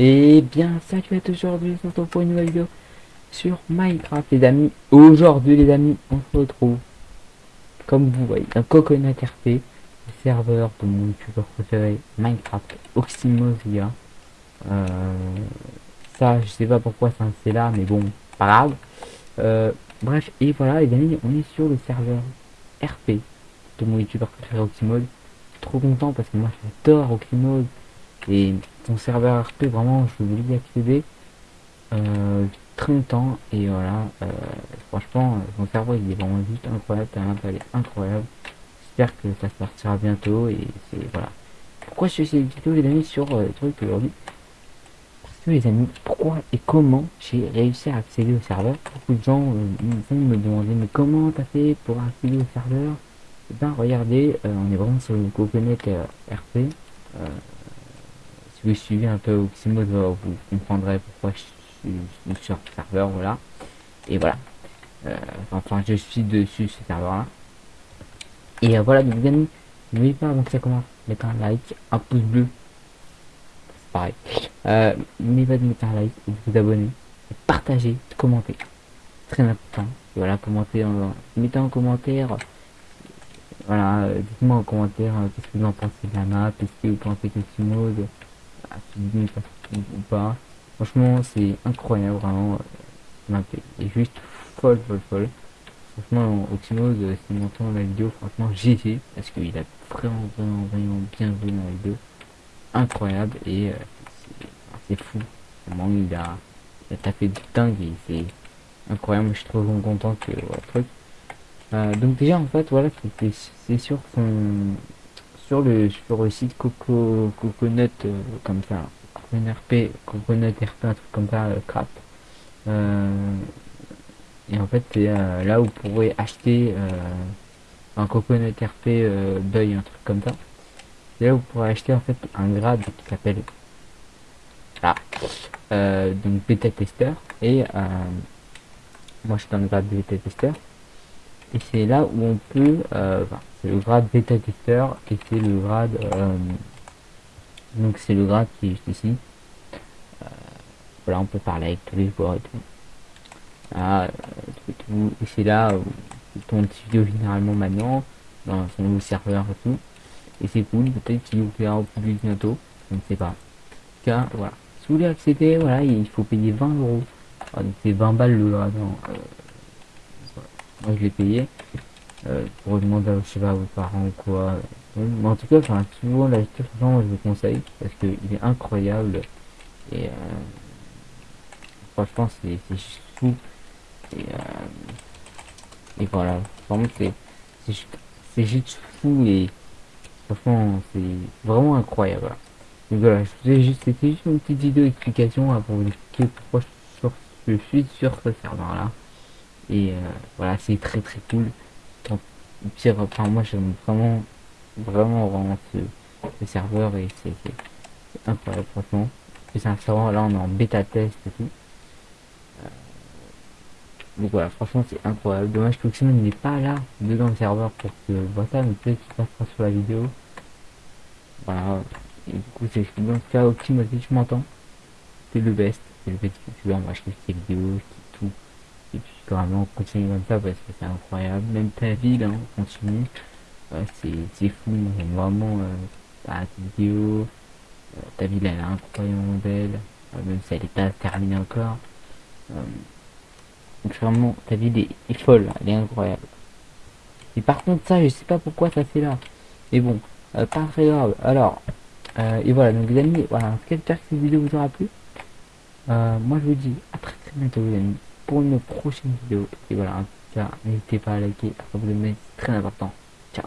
Et bien, salut à tous aujourd'hui, on se retrouve pour une nouvelle vidéo sur Minecraft, les amis. Aujourd'hui, les amis, on se retrouve, comme vous voyez, un Coconut RP, le serveur de mon youtubeur préféré, Minecraft Oxymosia. Euh, ça, je sais pas pourquoi c'est là, mais bon, pas grave. Euh, bref, et voilà, les amis, on est sur le serveur RP de mon youtubeur préféré Oxymode. Trop content parce que moi j'adore Oxymode et son serveur RP vraiment je voulais y accéder euh, très longtemps et voilà euh, franchement son serveur il est vraiment juste incroyable elle est incroyable. J'espère que ça sortira bientôt et c'est voilà. Pourquoi je fais cette vidéo les amis sur euh, le truc aujourd'hui? Parce que les amis pourquoi et comment j'ai réussi à accéder au serveur? Beaucoup de gens vont me demander mais comment t'as fait pour accéder au serveur? Et ben regardez on est vraiment sur le coconut RP si vous suivez un peu Oxymode, vous comprendrez pourquoi je suis sur ce serveur, voilà. Et voilà. Euh, enfin, je suis dessus ce serveur là. Et euh, voilà, donc amis, n'oubliez pas avant mettre un like, un pouce bleu. C'est pareil. Euh, n'oubliez pas de mettre un like, vous abonner, partager, commenter. Très important. Voilà, commenter, en, mettez en commentaire. Voilà, dites-moi en commentaire qu'est-ce que vous en pensez de la map, est-ce que vous pensez que Oxymode ou pas. Franchement, c'est incroyable, vraiment. La est juste folle, folle, folle. Franchement, Oxymose, si m'entend la vidéo, franchement, GG, parce qu'il a vraiment, vraiment, vraiment bien vu dans la vidéo. Incroyable, et c'est fou. Vraiment, il a, il a tapé de dingue, c'est incroyable. Je suis trop content que, voilà, truc. Euh, donc déjà, en fait, voilà, c'est sur son sur le sur le site Coco Coconut euh, comme ça RP Coconut RP un truc comme ça euh, crap. Euh, et en fait c'est là où vous pourrez acheter un Coconut RP deuil un truc comme ça. C'est là vous pourrez acheter en fait un grade qui s'appelle donc bêta testeur et moi je suis dans le grade bêta testeur et c'est là où on peut euh, c'est le grade bêta testeur et c'est le grade euh, donc c'est le grade qui est juste ici. Euh, voilà on peut parler avec tous les joueurs et tout. Ah, et c'est là où petit vidéo généralement maintenant dans son nouveau serveur et tout. Et c'est cool peut-être qu'il vous plaira au public bientôt. Je ne sais pas. Car voilà. Si vous voulez accéder voilà il faut payer 20 euros. Ah, c'est 20 balles le grade hein, moi je l'ai payé. Euh, pour demander je sais pas à vos parents ou quoi. Mais en tout cas enfin souvent la lecture je vous conseille parce que il est incroyable. Et euh, franchement c'est fou et, euh, et voilà. Vraiment c'est c'est juste fou et franchement c'est vraiment incroyable. Donc voilà juste c'était juste une petite vidéo explication hein, pour vous expliquer pourquoi je suis sur ce serveur là et euh, voilà c'est très très cool. Pire enfin moi j'aime vraiment vraiment vraiment ce, serveur et c'est incroyable franchement. C'est un serveur là on est en bêta test et tout. Euh, donc voilà franchement c'est incroyable. Dommage que Oxymon n'est pas là dedans le serveur pour que voit ça mais peut-être qu'il passera sur la vidéo. Voilà et du coup c'est dans ce cas si tu m'entends. C'est le best c'est le petit youtubeur moi je vidéos et puis vraiment continue comme ça parce que c'est incroyable. Même ta ville hein, continue. Euh, c'est fou. Vraiment euh, ta vidéo euh, ta ville elle est incroyablement belle. Euh, même si elle est pas terminée encore. Donc vraiment ta ville est, folle elle est incroyable. Et par contre ça je sais pas pourquoi ça fait là. Mais bon pas très grave. Alors et voilà donc les amis voilà j'espère que cette vidéo vous aura plu. Moi je vous dis à très très bientôt les amis pour une prochaine vidéo. Et voilà, n'hésitez pas à liker, à vous abonner, c'est très important. Ciao